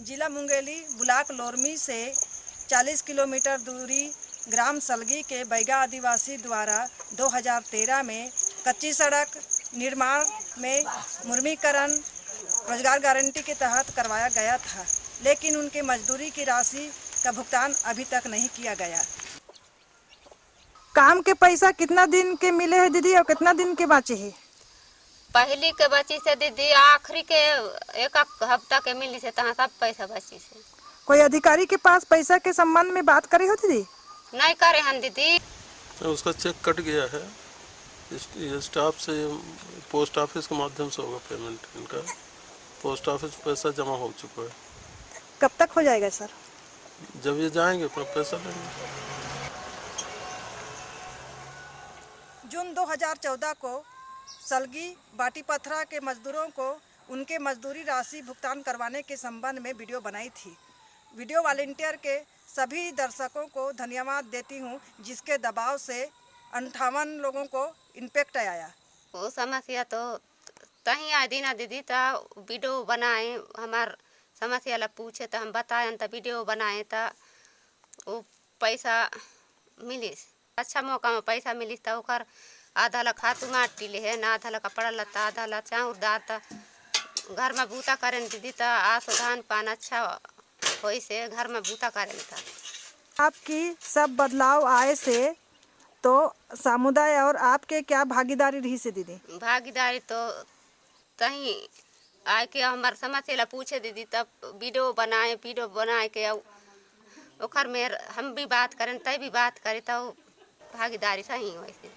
जिला मुंगेली ब्लाक लोरमी से 40 किलोमीटर दूरी ग्राम सलगी के बैगा आदिवासी द्वारा 2013 में कच्ची सड़क निर्माण में मुर्मीकरण रोज़गार गारंटी के तहत करवाया गया था, लेकिन उनके मजदूरी की राशि का भुगतान अभी तक नहीं किया गया। काम के पैसा कितना दिन के मिले हैं दीदी और कितना दिन के बाचे हैं? पहली के बची से दीदी आखिरी के एक हफ़्ता के मिली से तहाँ सब पैसा बची से। कोई अधिकारी के पास पैसा के संबंध में बात करी हो दीदी? नहीं करे हन दीदी। तो उसका चेक कट गया है। स्टाफ से पोस्ट ऑफ़िस के माध्यम से होगा पेमेंट इनका। पोस्ट ऑफ़िस पैसा जमा हो चुका है। कब तक हो जाएगा सर? जब ये जाएँगे अपना पैसा लेंगे जून 2014 को सलगी बाटी पथरा के मजदूरों को उनके मजदूरी राशि भुगतान करवाने के संबंध में वीडियो बनाई थी। वीडियो वॉलेंटियर के सभी दर्शकों को धन्यवाद देती हूँ, जिसके दबाव से अंठावन लोगों को इम्पेक्ट आया। वो समस्या तो तही आए दीना दीदी तो वीडियो बनाए, हमार समस्या ला पूछे तो हम बताए तो वीडियो बनाए तो वो पैसा मिलिस अच्छा मौका में पैसा मिलिस तो आधा ला खातू माटी ले है ना आधा ला कपड़ा लत्ता आधा ला चाउर दाल तो घर में बूता करें दीदी तो आसो धान पान अच्छा होई से घर में बूता करें था आपकी सब बदलाव आए से तो समुदाय और आपके क्या भागीदारी रही से दीदी? भागीदारी तो तहीं आए के हमार समस्या ला पूछे दीदी तब वीडियो बनाए वीडियो बनाए के ओकर में हम भी बात करें तय भी बात करें तो भागीदारी सही वैसे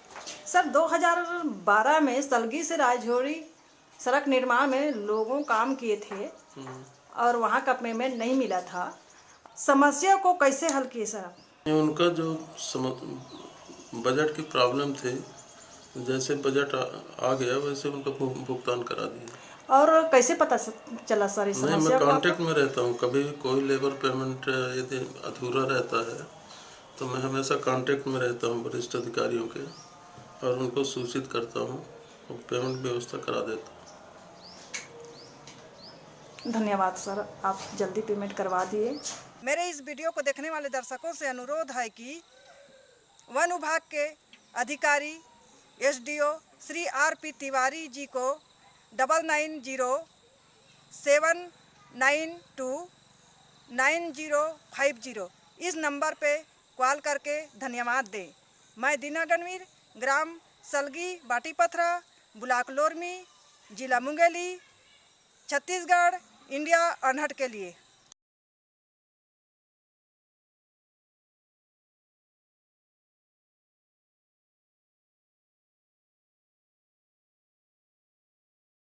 सर 2012 में सलगी से राजौरी सड़क निर्माण में लोगों काम किए थे और वहाँ का पेमेंट नहीं मिला था। समस्या को कैसे हल किए सर? उनका जो सम- बजट की प्रॉब्लम थी जैसे बजट आ, आ गया वैसे उनका भुगतान करा दिया। और कैसे पता चला सर इस नहीं समस्या मैं कांटेक्ट में रहता हूँ। कभी भी कोई लेबर पेमेंट यदि अधूरा रहता है तो मैं हमेशा कांटेक्ट में रहता हूँ वरिष्ठ अधिकारियों के। और उनको सूचित करता हूँ और पेमेंट व्यवस्था करा देता हूँ। धन्यवाद सर। आप जल्दी पेमेंट करवा दिए। मेरे इस वीडियो को देखने वाले दर्शकों से अनुरोध है कि वन विभाग के अधिकारी SDO Shri R P Tiwari ji को double nine zero seven nine two nine zero five zero इस नंबर पे कॉल करके धन्यवाद दें। मैं दीना गणवीर ग्राम सलगी बाटीपथरा ब्लाक लोरमी जिला मुंगेली छत्तीसगढ़ इंडिया अनहट के लिए।